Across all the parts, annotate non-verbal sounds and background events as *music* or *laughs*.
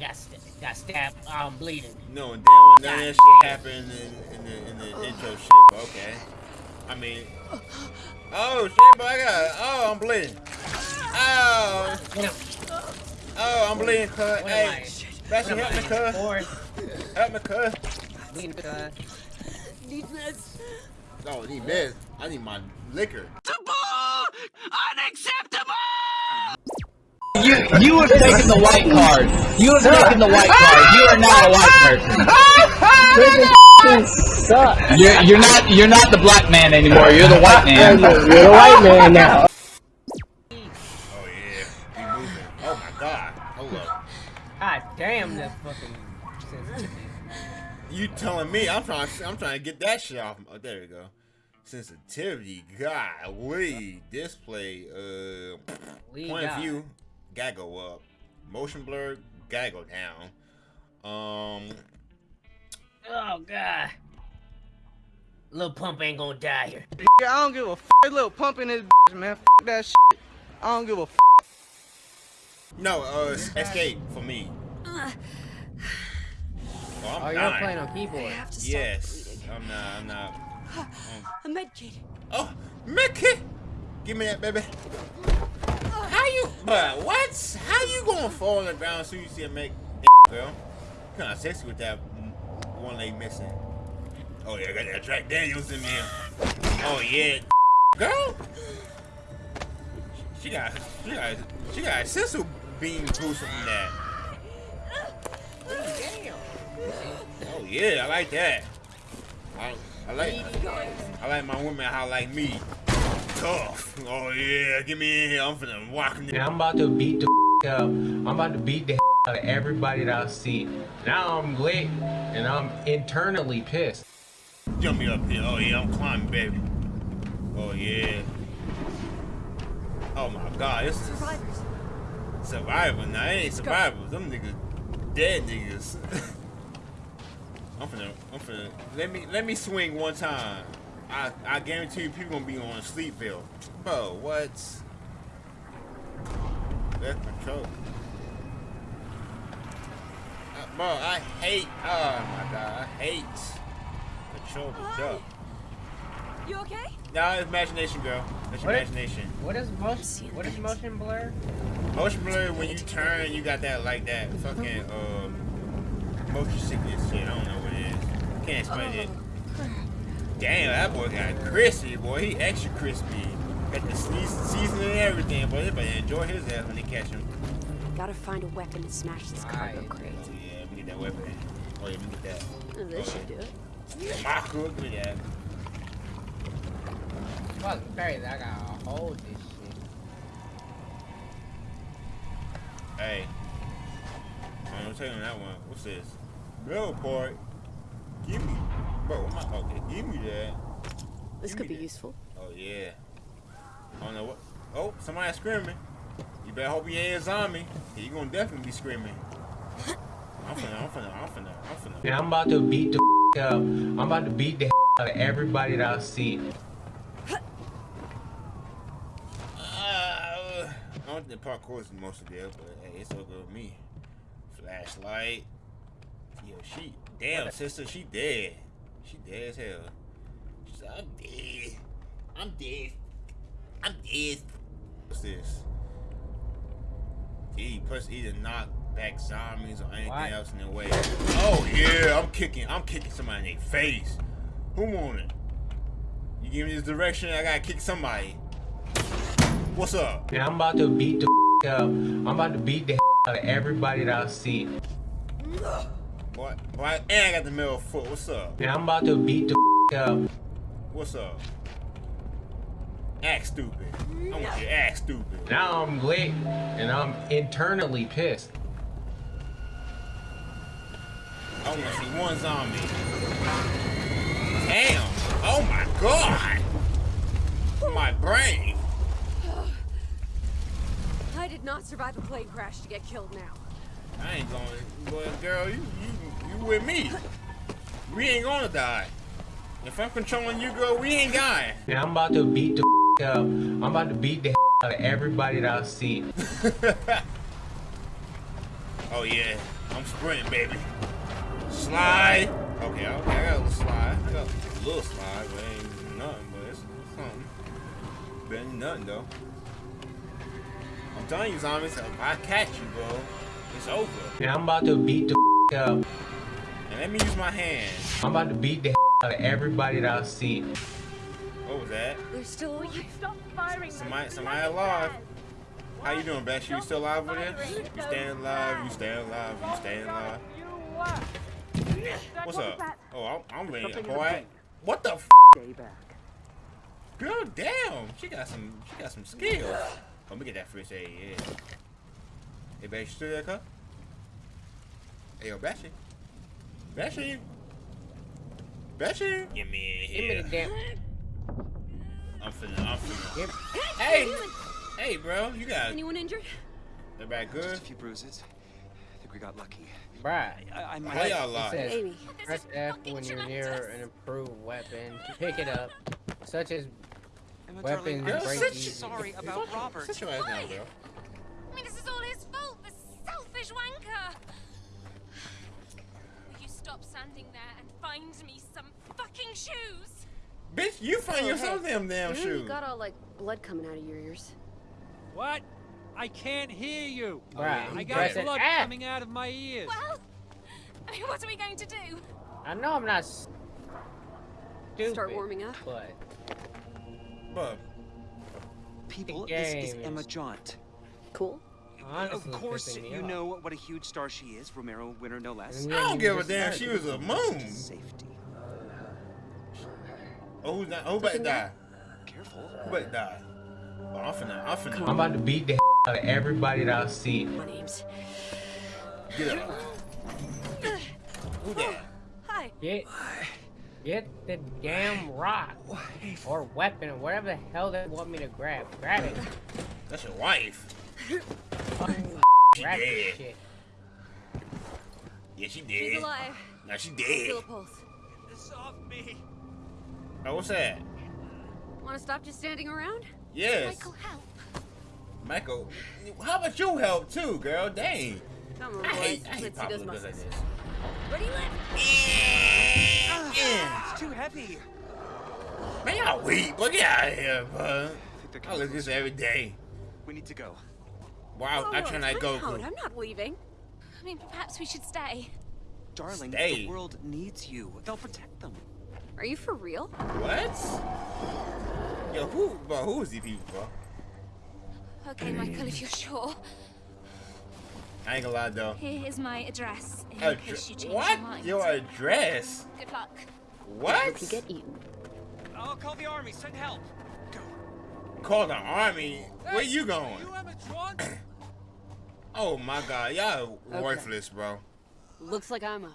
got st got stabbed. I'm bleeding. No, and then when none of that shit happened in, in the in the intro shit. But okay. I mean. Oh shit, but I got. Oh, I'm bleeding. Oh. Oh, I'm bleeding, cuz. Hey, Bastion, help me, cuz. Help me, cuz. Bleeding, cuz. Need meds. Oh, need meds. I need my liquor. You you have taken the white card. You have taken the white card. You are not a white person. You're you're not you're not the black man anymore. You're the white man. You're the white man now. Oh yeah, we moving. Oh my god. Hold up. God damn, that fucking sensitivity. You telling me? I'm trying. I'm trying to get that shit off. Oh, there we go. Sensitivity. Golly. Display. Uh. Lee point of view. Gotta go up. Motion blur. Gotta go down. Um. Oh god. Little pump ain't gonna die here. Yeah, I don't give a f little pump in this bitch, man. F that shit. I don't give a f. No. Uh. Escape for me. *sighs* Oh, I'm Oh, you're dying. playing on I keyboard. have to stop Yes. bleeding. I'm not. I'm not. *sighs* A med kit. Oh, Mickey! Give me that, baby. How you, but what? How you gonna fall on the ground so you see a make, girl? Kinda sexy with that one leg missing. Oh yeah, I got that Jack Daniels in there. Oh yeah, girl. She got, she got, she got a senzu bean boost from that. Oh yeah, I like that. I, I like. I like my women how like me. Tough. Oh yeah, get me in here. I'm finna walk in And there. I'm about to beat the up. I'm about to beat the out of everybody that I see. Now I'm lit and I'm internally pissed. Jump me up here. Oh yeah, I'm climbing, baby. Oh yeah. Oh my god, this is Survivors. survivor. Now it ain't survivors. Them niggas dead niggas. *laughs* I'm finna, I'm finna. Let me, let me swing one time. I, I guarantee you, people gonna be on Sleepville. Bro, what? Left control. Uh, bro, I hate. Oh my god, I hate control the duck. You okay? Nah, it's imagination, girl. That's your What? imagination. What is motion? What is motion blur? Motion blur when you turn, you got that like that fucking uh motion sickness shit. I don't know what it is. Can't explain it. Damn, that boy got crispy, boy. He extra crispy. Got the sneeze, seasoning and everything, boy. Everybody enjoy his ass when they catch him. Gotta find a weapon to smash this cargo Right. crate. Oh yeah, let me get that weapon. Oh yeah, let me get that. Oh, This should do it. My cook, give me that. Fuck crazy. I gotta hold this shit. Hey. I'm gonna you that one. What's this? Bill part. Give me. Bro, what am I? Okay, give me that. This Give could be that. useful. Oh yeah. I don't know what. Oh, somebody screaming. You better hope he ain't a zombie. He gonna definitely be screaming. I'm finna, I'm finna, I'm finna, I'm finna. And I'm about to beat the *laughs* up. I'm about to beat the *laughs* out of everybody that I see. Uh, I don't think parkour is the most of there, but hey, it's all good with me. Flashlight. Yo, she damn sister, she dead. She dead as hell. She said, I'm dead. I'm dead. I'm dead. What's this? E press E to knock back zombies or anything What? else in their way. Oh yeah, I'm kicking. I'm kicking somebody in their face. Who want it? You give me this direction, I gotta kick somebody. What's up? And I'm about to beat the up. I'm about to beat the out of everybody that I see. What? What? And I got the middle foot. What's up? And I'm about to beat the up. What's up? Act stupid. I want you to act stupid. Now I'm lit and I'm internally pissed. I want to see one zombie. Damn. Oh my god. My brain. I did not survive a plane crash to get killed now. I ain't going. Boy, girl, you, you, you with me. We ain't gonna die. If I'm controlling you, girl, we ain't dying. And I'm about to beat the up. I'm about to beat the *laughs* out of everybody that I see. *laughs* oh yeah. I'm sprinting, baby. Slide. Okay, okay, I got a little slide. I got a little slide, but ain't nothing, but it's, it's something. Better than nothing, though. I'm telling you, zombies, if I catch you, bro, it's over. Yeah, I'm about to beat the *laughs* up. And let me use my hands. I'm about to beat the *laughs* out of everybody that I see. What was that? They're still alive. Stop firing. Somebody, somebody alive. How you doing, Bash? You still alive over there? You staying alive? You staying alive? You staying alive? What's up? Oh, I'm, I'm ready, boy. What the? F Stay back. Girl, damn. She got some. She got some skills. Let me get that first aid. Yeah. Hey, Bash, you still there, cup? Hey, yo, Bashy. Bashy. Bashy. Get me in Give me here. the damn. I'm finna. I'm finna. Give, Hey. Hey, bro. You got. Anyone injured? Everybody Just a good? few bruises. I think we got lucky. Right. I, I might. How y'all It alive? Amy. press F when you're near an improved weapon to pick it up, such as Emma, weapons darling, I'm break so easy. sorry about Robert. Sit your ass down, bro. I mean, this is all his fault, the selfish wanker. Will you stop standing there and find me some fucking shoes? Bitch, you find Oh, yourself hey. them damn You shoes. you got all like blood coming out of your ears. What? I can't hear you. Oh, bruh. I got it blood F. coming out of my ears. Well, I mean, what are we going to do? I know I'm not s- stupid. Start warming up. But But People, this is Emma is- Jaunt. Cool. Honestly, uh, of course, me you off. know what a huge star she is. Romero winner, no less. I don't give a damn. She was a moon. Safety. Oh, who's oh, not? Who about to die? Careful. Oh, Who about to die? Oh, I'm finna. I'm finna. I'm about to beat the out of everybody that I see. My name's. Get up. Who that? Hi. Get, get the damn rock or weapon or whatever the hell they want me to grab. Grab it. That's your wife. Fucking She grab dead. shit. Yeah, she dead. She's alive. Now she Feel a dead. pulse. This off me. Oh, what's that? Want to stop just standing around? Yes. Michael, help. Michael, how about you help too, girl? Dang. Come on, I boys. hate, I hate Let's see Papa those because of muscles. this. Ready, lift. Yeah. Ah, ah, it's too heavy. Man, y'all weak. Look out of here, bro. I think they're I look this every day. We need to go. Wow, oh, Whoa, I whoa, try not to go. out. I'm not leaving. I mean, perhaps we should stay. Darling, Stay. the world needs you. They'll protect them. Are you for real? What? Yo, who, bro? Who is these people, bro? Okay, Michael, if you're sure. I ain't gonna lie though. Here is my address in Addre- case you change what? your mind. Your address? Good luck. What? Hope you get eaten. I'll call the army. Send help. Go. Call the army? Where you going? You Emma Trant? *clears throat* Oh my god, y'all Okay. worthless, bro. Looks like I'm up.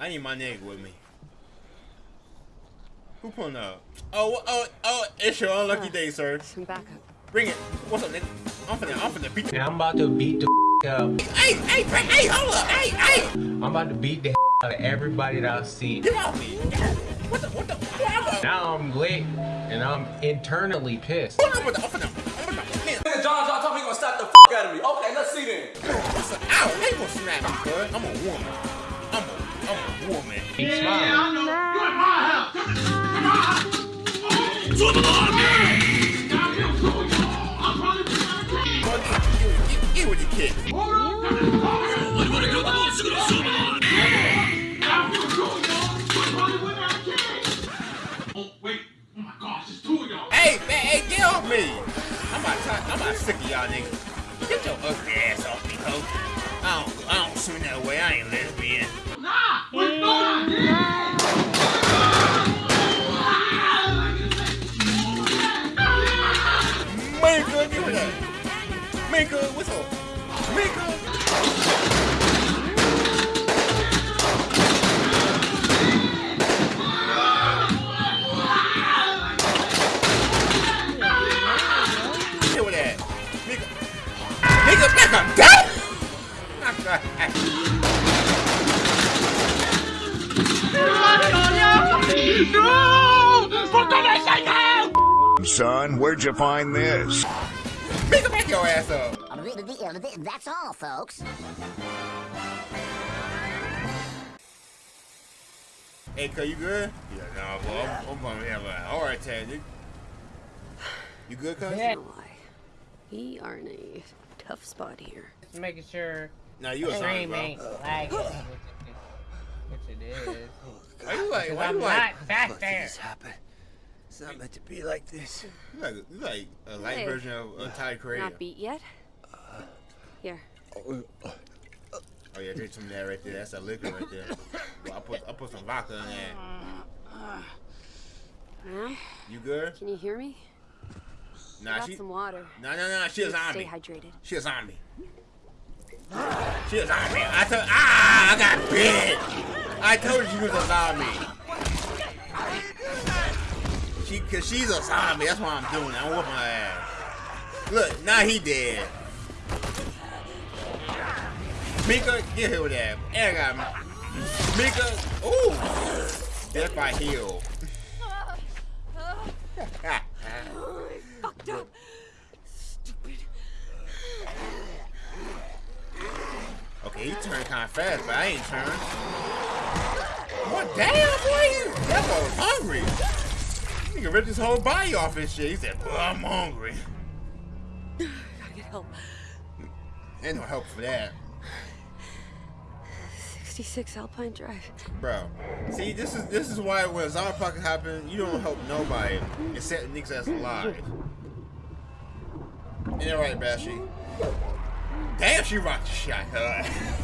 I need my nigga with me. Who pulling up? Oh, oh, oh, it's your unlucky Uh. day, sir. Some backup. Bring it. What's up, nigga? I'm finna, I'm finna beat the. I'm about to beat the up. Hey, hey, hey, hey, hold up. Hey, hey. I'm about to beat the out of everybody that I see. Get off me. What the, what the, what the, Now I'm lit and I'm internally pissed. Hold on, I'm finna, Okay, then. What's? Ow, how you gonna snap me, bud? I'm a woman. I'm a, I'm a woman. Keep smiling. Bro, get, get, get with the kid. Hey, man, hey, get off me! I'm about to, I'm about sick of y'all niggas. Get your ugly ass off me, ho. I don't, I don't swim that way. I ain't lesbian. Minka, give me that. Minka, what's up? find this. Your ass up. That's all, folks. Hey, cuz, you good? Yeah, nah, well, yeah. I'm, I'm, gonna have a heart attack. You, good, cuz? Yeah. We are in a tough spot here. Just making sure. Now you a stream ain't lagging, which it is. Which it is. You like? Why you like? Back there. This happen? It's not meant to be like this. like, like a light Hey. version of uh, Ty Creator. Not beat yet? Here. Oh yeah, drink some of that right there. That's a liquor right there. Well, I put I put some vodka in there. Well, You good? can you hear me? Nah, I got she. some water. Nah, nah, nah. She a Stay zombie. hydrated. She a zombie. She a zombie. I told. Ah, I got bit. I told you she was a zombie. She, cause she's a zombie. That's why I'm doing it. I'm whooping her ass. Look, now he dead. Mika, get here with that. And I got Mika. Ooh, death by heel. Fucked up. Stupid. Okay, he turned kind of fast, but I ain't turned. What damn, boy? That boy was hungry. Nigga ripped his whole body off his shit. He said, "Boy, I'm hungry." *sighs* Gotta get help. Ain't no help for that, 66 Alpine Drive. bro. See, this is this is why when zombie apocalypse happen, you don't help nobody except niggas that's alive. Ain't that right, Bashy? Damn, she rocked the shot. Huh?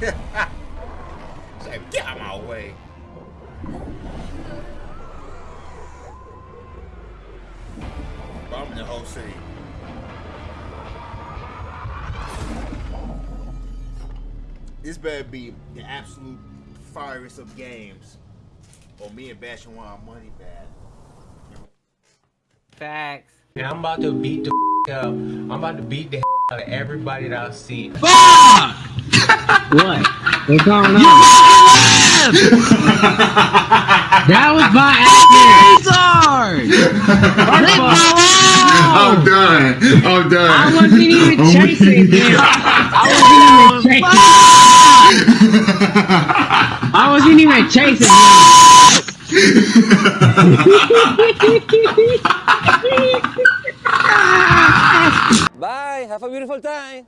*laughs* She's like, get out of my way. City. This better be the absolute firest of games. Or me and Bash want our money back. Facts. And I'm about to beat the up. I'm about to beat the out of everybody that I see. Fuck! *laughs* What? What's going on? You that was by accident. Leave me I'm oh. done. I'm done. I wasn't even *laughs* Oh, chasing him. *laughs* I wasn't even chasing. *laughs* I wasn't even chasing him. Bye. Have a beautiful time.